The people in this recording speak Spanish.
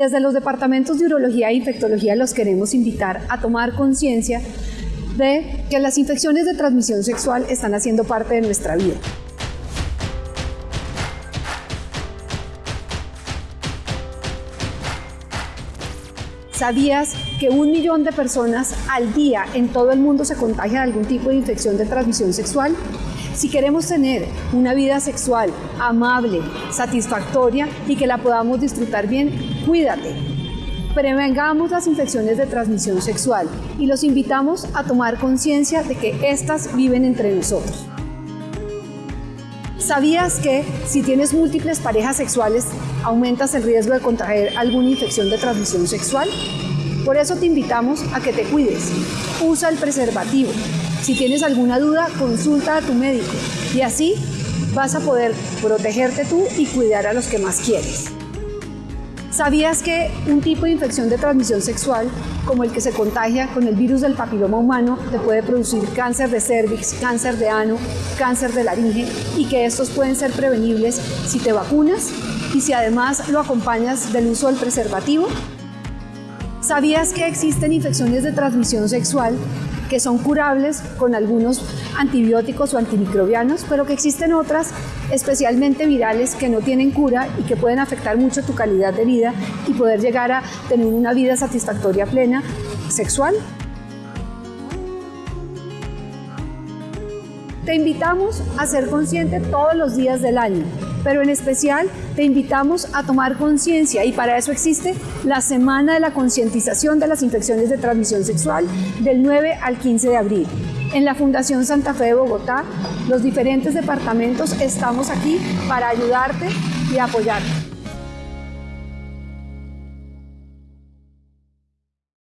Desde los departamentos de urología e infectología los queremos invitar a tomar conciencia de que las infecciones de transmisión sexual están haciendo parte de nuestra vida. ¿Sabías que un millón de personas al día en todo el mundo se contagian de algún tipo de infección de transmisión sexual? Si queremos tener una vida sexual amable, satisfactoria y que la podamos disfrutar bien, cuídate. Prevengamos las infecciones de transmisión sexual y los invitamos a tomar conciencia de que éstas viven entre nosotros. ¿Sabías que si tienes múltiples parejas sexuales aumentas el riesgo de contraer alguna infección de transmisión sexual? Por eso te invitamos a que te cuides. Usa el preservativo. Si tienes alguna duda, consulta a tu médico y así vas a poder protegerte tú y cuidar a los que más quieres. ¿Sabías que un tipo de infección de transmisión sexual, como el que se contagia con el virus del papiloma humano, te puede producir cáncer de cervix, cáncer de ano, cáncer de laringe y que estos pueden ser prevenibles si te vacunas y si además lo acompañas del uso del preservativo? ¿Sabías que existen infecciones de transmisión sexual que son curables con algunos antibióticos o antimicrobianos, pero que existen otras, especialmente virales, que no tienen cura y que pueden afectar mucho tu calidad de vida y poder llegar a tener una vida satisfactoria plena sexual? Te invitamos a ser consciente todos los días del año pero en especial te invitamos a tomar conciencia y para eso existe la Semana de la Concientización de las Infecciones de Transmisión Sexual del 9 al 15 de abril. En la Fundación Santa Fe de Bogotá, los diferentes departamentos estamos aquí para ayudarte y apoyarte.